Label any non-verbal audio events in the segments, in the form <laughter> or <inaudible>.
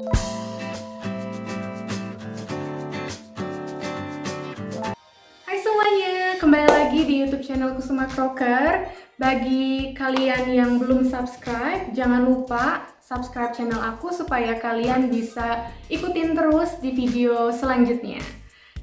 Hai semuanya, kembali lagi di YouTube channel Kusuma Crocker. Bagi kalian yang belum subscribe, jangan lupa subscribe channel aku supaya kalian bisa ikutin terus di video selanjutnya.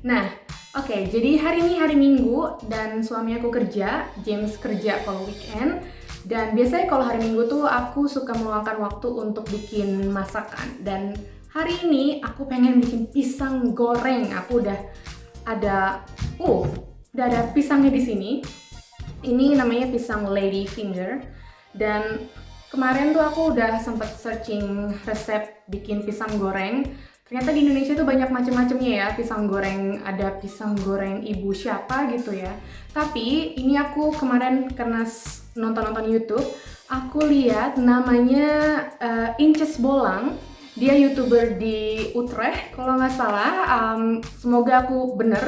Nah, oke, okay, jadi hari ini hari Minggu dan suami aku kerja, James kerja kalau weekend. Dan biasanya kalau hari Minggu tuh aku suka meluangkan waktu untuk bikin masakan. Dan hari ini aku pengen bikin pisang goreng. Aku udah ada, uh, udah ada pisangnya di sini. Ini namanya pisang lady finger. Dan kemarin tuh aku udah sempet searching resep bikin pisang goreng. Ternyata di Indonesia tuh banyak macam-macamnya ya pisang goreng. Ada pisang goreng ibu siapa gitu ya. Tapi ini aku kemarin karena nonton-nonton YouTube, aku lihat namanya uh, Inces Bolang. Dia youtuber di Utrecht kalau nggak salah. Um, semoga aku bener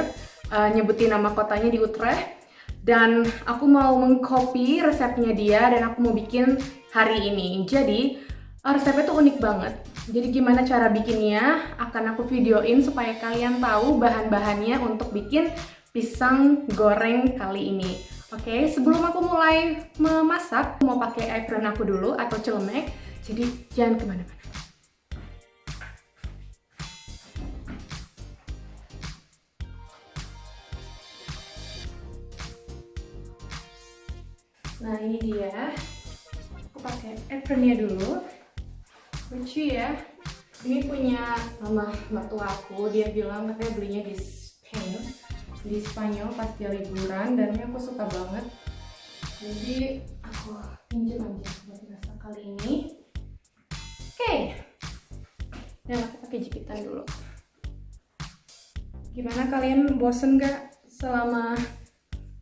uh, nyebutin nama kotanya di Utrecht. Dan aku mau mengcopy resepnya dia dan aku mau bikin hari ini. Jadi uh, resepnya tuh unik banget. Jadi gimana cara bikinnya? Akan aku videoin supaya kalian tahu bahan-bahannya untuk bikin pisang goreng kali ini Oke, sebelum aku mulai memasak, aku mau pakai apron aku dulu atau celemek. Jadi jangan ke mana-mana. Nah ini dia, aku pakai apronnya dulu. Lucu ya. Ini punya mama mertua aku, dia bilang katanya belinya di Spain, di Spanyol pas dia liburan dan ini aku suka banget. Jadi aku pinjam aja buat masak kali ini. Oke, okay. dan aku pakai jepitan dulu. Gimana kalian bosen gak selama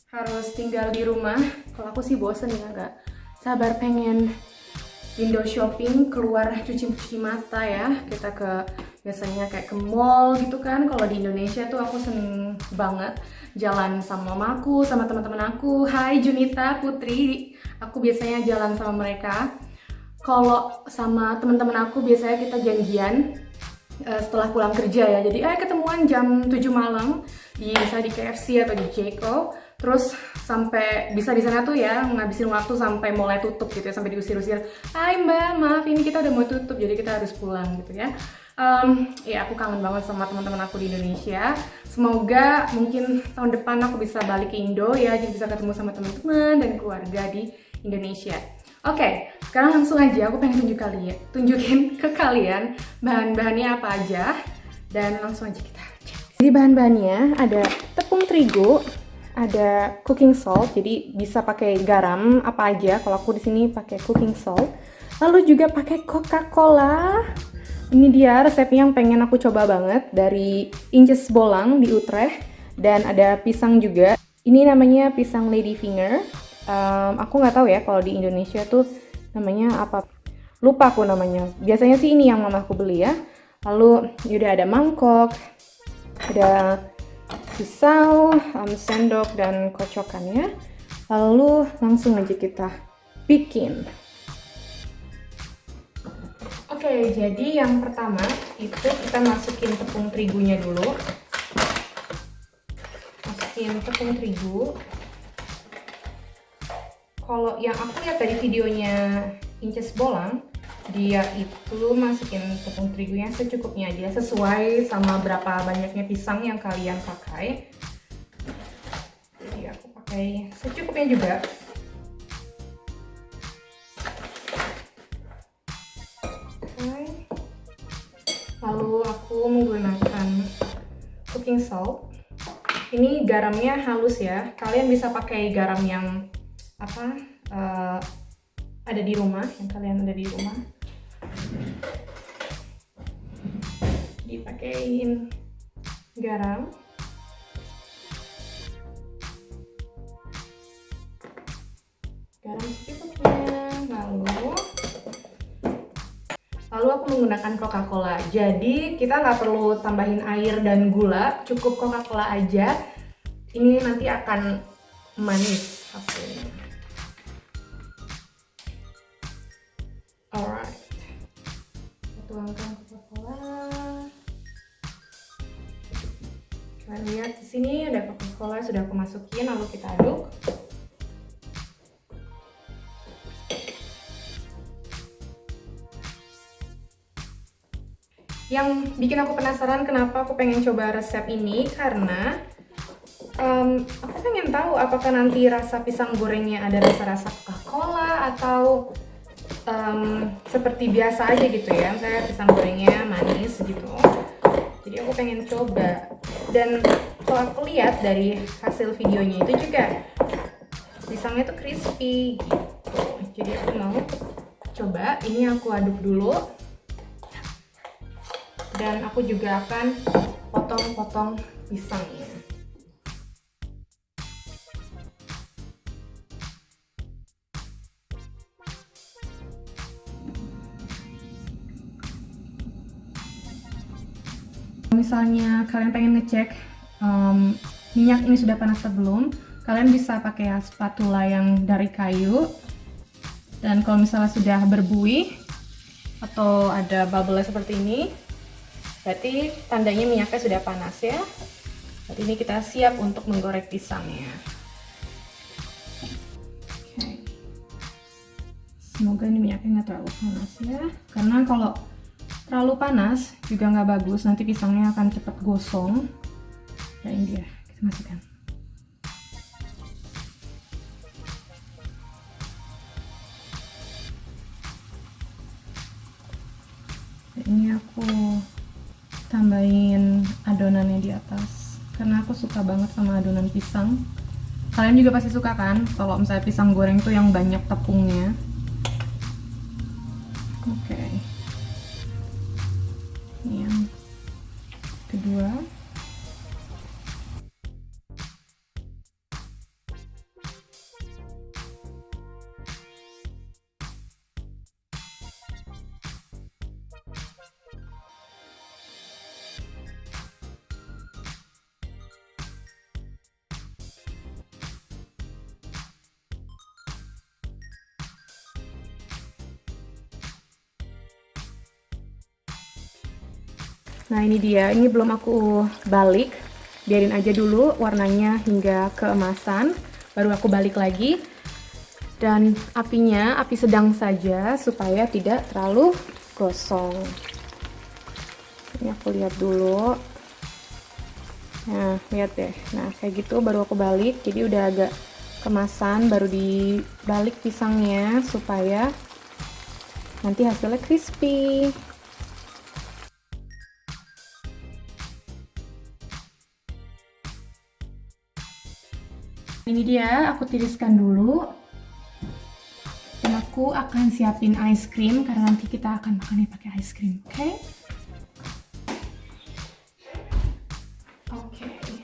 harus tinggal di rumah kalau aku sih bosen ya nggak sabar pengen window shopping keluar cuci-cuci mata ya kita ke biasanya kayak ke mall gitu kan. Kalau di Indonesia tuh aku seneng banget jalan sama mamaku sama teman-teman aku. Hai Junita Putri. Aku biasanya jalan sama mereka. Kalau sama teman-teman aku biasanya kita janjian uh, setelah pulang kerja ya. Jadi eh ketemuan jam 7 malam di bisa di KFC atau di Jeko terus sampai bisa di sana tuh ya ngabisin waktu sampai mulai tutup gitu ya sampai diusir-usir. Hai mbak maaf ini kita udah mau tutup jadi kita harus pulang gitu ya um, ya aku kangen banget sama teman-teman aku di Indonesia semoga mungkin tahun depan aku bisa balik ke Indo ya jadi bisa ketemu sama teman-teman dan keluarga di Indonesia Oke, okay, sekarang langsung aja aku pengen tunjuk kalian, tunjukin <laughs> ke kalian bahan-bahannya apa aja dan langsung aja kita. Jadi bahan-bahannya ada tepung terigu, ada cooking salt, jadi bisa pakai garam apa aja. Kalau aku di sini pakai cooking salt. Lalu juga pakai Coca-Cola. Ini dia resep yang pengen aku coba banget dari Inces Bolang di Utrecht dan ada pisang juga. Ini namanya pisang lady finger. Um, aku nggak tahu ya kalau di Indonesia tuh namanya apa. Lupa aku namanya. Biasanya sih ini yang mama aku beli ya. Lalu udah ada mangkok, ada pisau, um, sendok, dan kocokannya. Lalu langsung aja kita bikin. Oke, jadi yang pertama itu kita masukin tepung terigunya dulu. Masukin tepung terigu. Kalau yang aku lihat dari videonya Inces Bolang, dia itu masukin tepung terigunya secukupnya aja sesuai sama berapa banyaknya pisang yang kalian pakai jadi aku pakai secukupnya juga cooking salt. Ini garamnya halus ya. Kalian bisa pakai garam yang apa uh, ada di rumah yang kalian ada di rumah. Dipakein garam. Garam secukupnya lalu Lalu aku menggunakan Coca-Cola. Jadi kita nggak perlu tambahin air dan gula, cukup Coca-Cola aja. Ini nanti akan manis hasilnya. Alright, tuangkan Coca-Cola. Kalian lihat di sini ada Coca-Cola sudah aku masukin, lalu kita aduk. Yang bikin aku penasaran kenapa aku pengen coba resep ini karena um, aku pengen tahu apakah nanti rasa pisang gorengnya ada rasa-rasa Coca-Cola atau um, seperti biasa aja gitu ya. Saya pisang gorengnya manis gitu. Jadi aku pengen coba. Dan kalau aku lihat dari hasil videonya itu juga pisangnya tuh crispy gitu. Jadi aku mau coba. Ini aku aduk dulu dan aku juga akan potong-potong pisangnya. Misalnya kalian pengen ngecek um, minyak ini sudah panas atau belum kalian bisa pakai spatula yang dari kayu. Dan kalau misalnya sudah berbuih atau ada bubble seperti ini berarti tandanya minyaknya sudah panas ya. Berarti ini kita siap untuk menggoreng pisangnya. Semoga ini minyaknya nggak terlalu panas ya. Karena kalau terlalu panas juga nggak bagus. Nanti pisangnya akan cepat gosong. Ya ini dia. Kita masukkan. Ini aku tambahin adonannya di atas. Karena aku suka banget sama adonan pisang. Kalian juga pasti suka kan? Kalau misalnya pisang goreng tuh yang banyak tepungnya. Oke. Nah ini dia, ini belum aku balik. Biarin aja dulu warnanya hingga keemasan Baru aku balik lagi. Dan apinya, api sedang saja supaya tidak terlalu gosong. Ini aku lihat dulu. Nah lihat deh, nah kayak gitu baru aku balik. Jadi udah agak kemasan baru dibalik pisangnya supaya nanti hasilnya crispy ini dia aku tiriskan dulu dan aku akan siapin ice cream karena nanti kita akan makannya pakai ice cream oke okay? oke okay.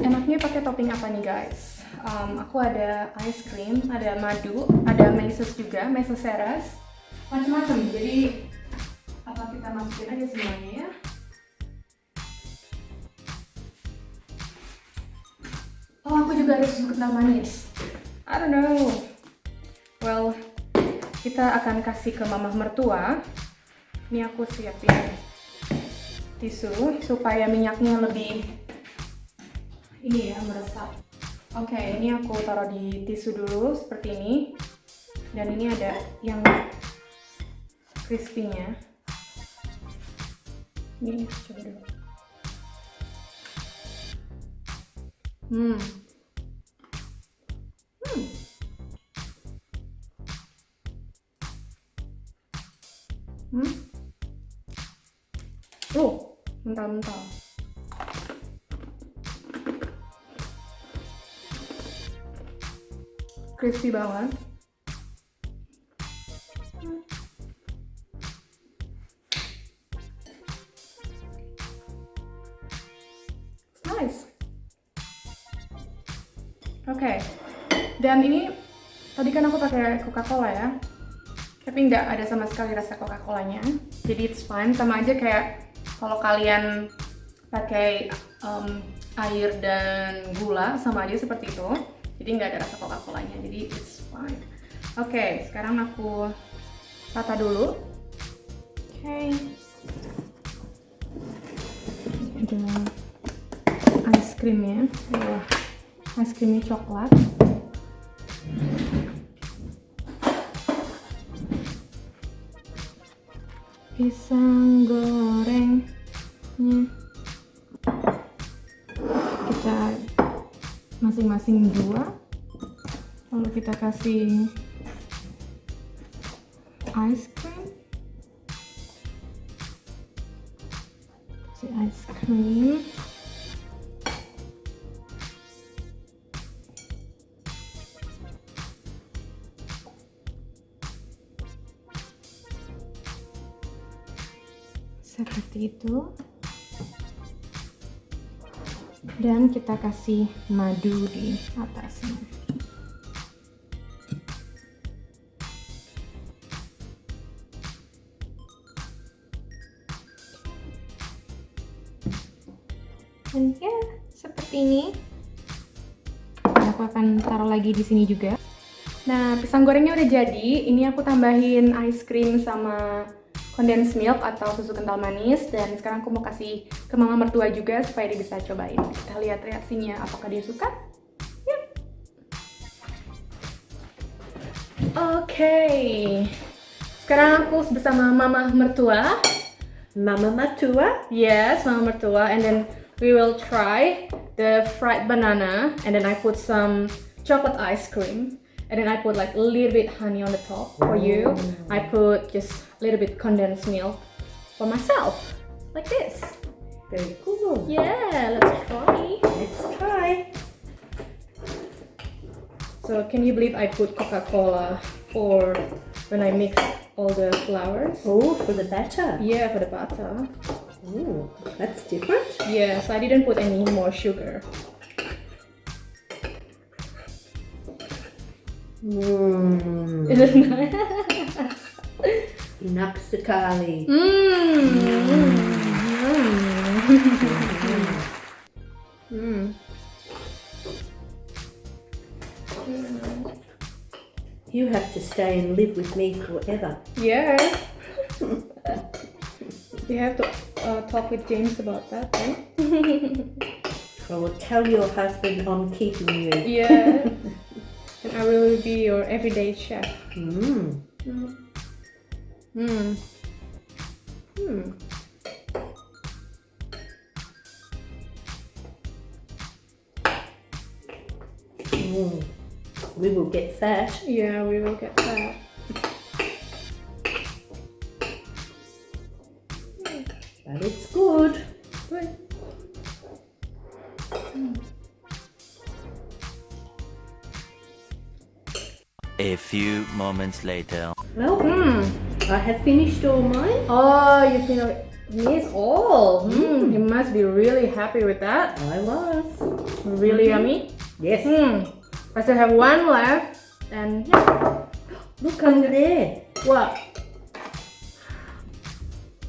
enaknya pakai topping apa nih guys um, aku ada ice cream ada madu ada meses juga meses seras macam-macam jadi apa kita masukin aja semuanya ya Oh, aku juga harus kental manis. I don't know. Well, kita akan kasih ke mama mertua. Ini aku siapin tisu supaya minyaknya lebih ini ya meresap. Oke, okay, ini aku taruh di tisu dulu seperti ini. Dan ini ada yang crispy-nya. Ini coba dulu. Hmm. Hmm. Oh, mentah-mentah. Crispy banget. Oke, okay. dan ini tadi kan aku pakai Coca-Cola ya, tapi nggak ada sama sekali rasa Coca-Colanya, jadi it's fine sama aja kayak kalau kalian pakai um, air dan gula sama aja seperti itu, jadi nggak ada rasa Coca-Colanya, jadi it's fine. Oke, okay, sekarang aku tata dulu. Oke. Okay. krimnya. Wah, es krimnya coklat. Pisang gorengnya kita masing-masing dua. Lalu kita kasih ice cream. Kasih ice cream seperti itu. Dan kita kasih madu di atasnya. Dan ya seperti ini. Aku akan taruh lagi di sini juga. Nah pisang gorengnya udah jadi. Ini aku tambahin ice cream sama condensed milk atau susu kental manis. Dan sekarang aku mau kasih ke mama mertua juga supaya dia bisa cobain. Kita lihat reaksinya apakah dia suka? Yuk. Oke. Okay. sekarang aku bersama mama mertua. Mama mertua? Yes mama mertua. And then we will try the fried banana. And then I put some chocolate ice cream and then I put like a little bit honey on the top for you. I put just a little bit condensed milk for myself, like this. Very cool. Yeah, let's try. Let's try. So can you believe I put Coca-Cola for when I mix all the flours? Oh, for the batter. Yeah, for the batter. Oh, that's different. Yes, yeah, so I didn't put any more sugar. <laughs> Mmm. Is it nice? Enak sekali. Mmm. Mmm. Hmm. Hmm. Hmm. You have to stay and live with me forever. Yeah. <laughs> you have to uh, talk with James about that, right? I will tell your husband I'm keeping you. yeah. <laughs> I will be your everyday chef. Mmm. Mm. Mm. Mm. Mm. We will get fat. Yeah, we will get that. But it's good. Good. A few moments later. Well, Mm. I have finished all mine. Oh, you think miss all? Mm. You must be really happy with that. I was. Really yummy. Yes. Hmm. I still have one left, and yeah. <gasps> Look under there. What?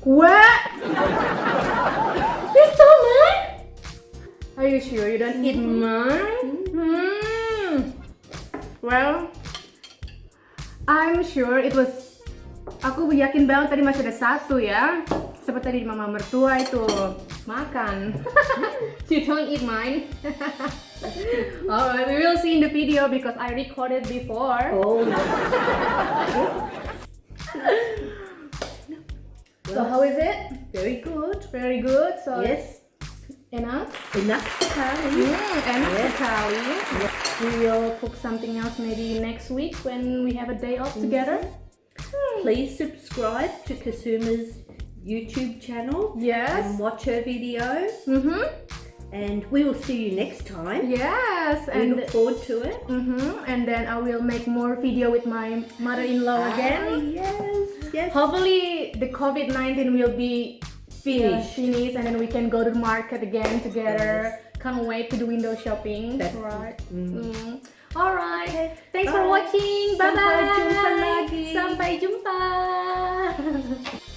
What? you stole mine? Are you sure you don't eat mine? Hmm. Well, I'm sure it was. Aku yakin banget tadi masih ada satu ya. Seperti tadi mama mertua itu makan. <laughs> you don't eat mine. <laughs> Alright, we will see in the video because I recorded before. Oh. <laughs> So how is it? Very good. Very good. So Yes. enough. Enough sekali. Hmm, enak Yes. sekali. We will cook something else maybe next week when we have a day off together. Please subscribe to Kasuma's YouTube channel Yes. and watch her video. Mm-hmm. And we will see you next time. Yes. We And look forward to it. mm-hmm. and then I will make more video with my mother-in-law Ah, again. yes. Yes. Hopefully the COVID-19 will be Finished. finished and then we can go to the market again together. Can't wait to do window shopping. That- right. Mm. Mm. Alright. Thanks for watching. Bye Sampai bye. jumpa lagi. Sampai jumpa. <laughs>